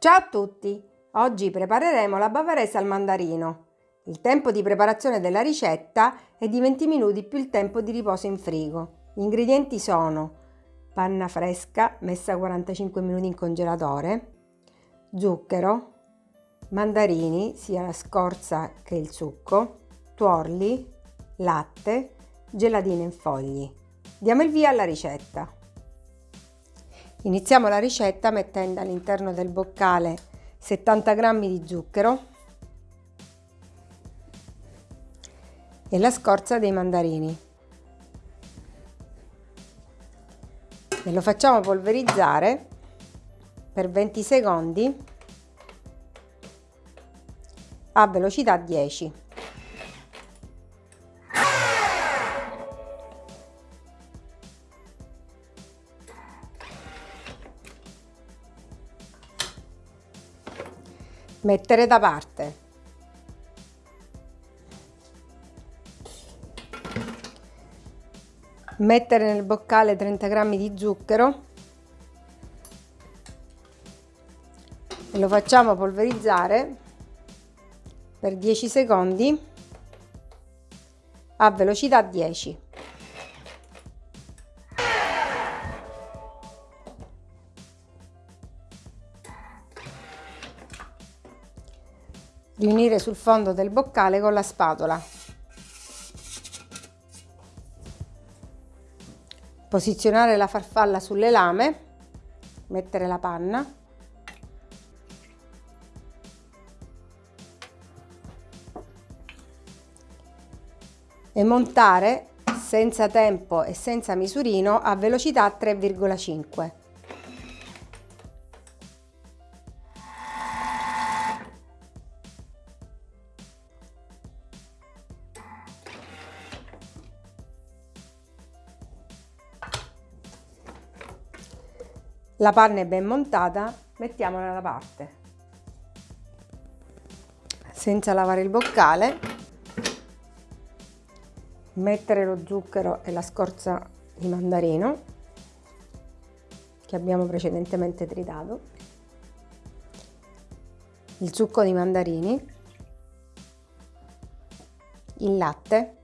Ciao a tutti! Oggi prepareremo la bavarese al mandarino. Il tempo di preparazione della ricetta è di 20 minuti più il tempo di riposo in frigo. Gli ingredienti sono panna fresca messa 45 minuti in congelatore, zucchero, mandarini, sia la scorza che il succo, tuorli, latte, gelatina in fogli. Diamo il via alla ricetta. Iniziamo la ricetta mettendo all'interno del boccale 70 g di zucchero e la scorza dei mandarini. E lo facciamo polverizzare per 20 secondi a velocità 10. Mettere da parte. Mettere nel boccale 30 g di zucchero e lo facciamo polverizzare per 10 secondi a velocità 10. Riunire sul fondo del boccale con la spatola. Posizionare la farfalla sulle lame, mettere la panna e montare senza tempo e senza misurino a velocità 3,5. La panna è ben montata, mettiamola da parte. Senza lavare il boccale, mettere lo zucchero e la scorza di mandarino che abbiamo precedentemente tritato, il succo di mandarini, il latte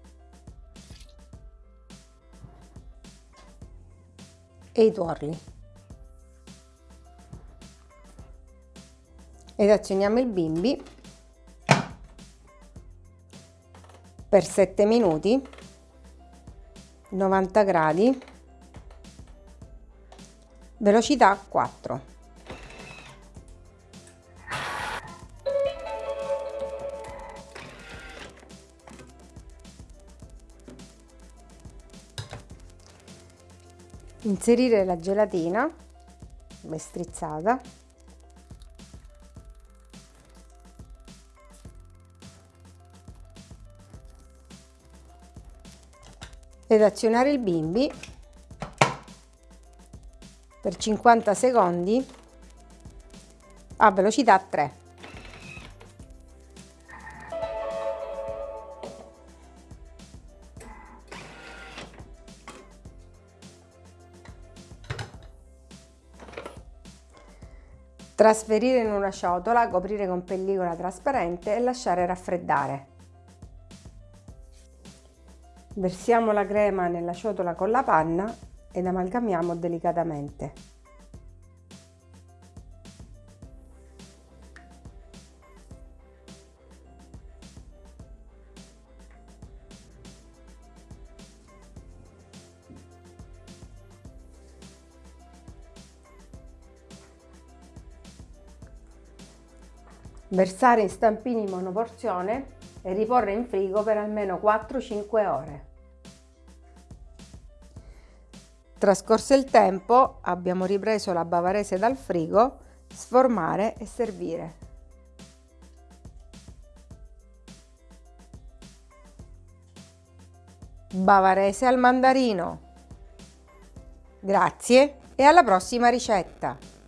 e i tuorli. Ed azioniamo il bimbi per 7 minuti 90 gradi velocità 4 inserire la gelatina ben strizzata ed azionare il bimbi per 50 secondi a velocità 3. Trasferire in una ciotola, coprire con pellicola trasparente e lasciare raffreddare. Versiamo la crema nella ciotola con la panna ed amalgamiamo delicatamente. Versare in stampini monoporzione e riporre in frigo per almeno 4-5 ore. Trascorso il tempo abbiamo ripreso la bavarese dal frigo, sformare e servire. Bavarese al mandarino. Grazie e alla prossima ricetta!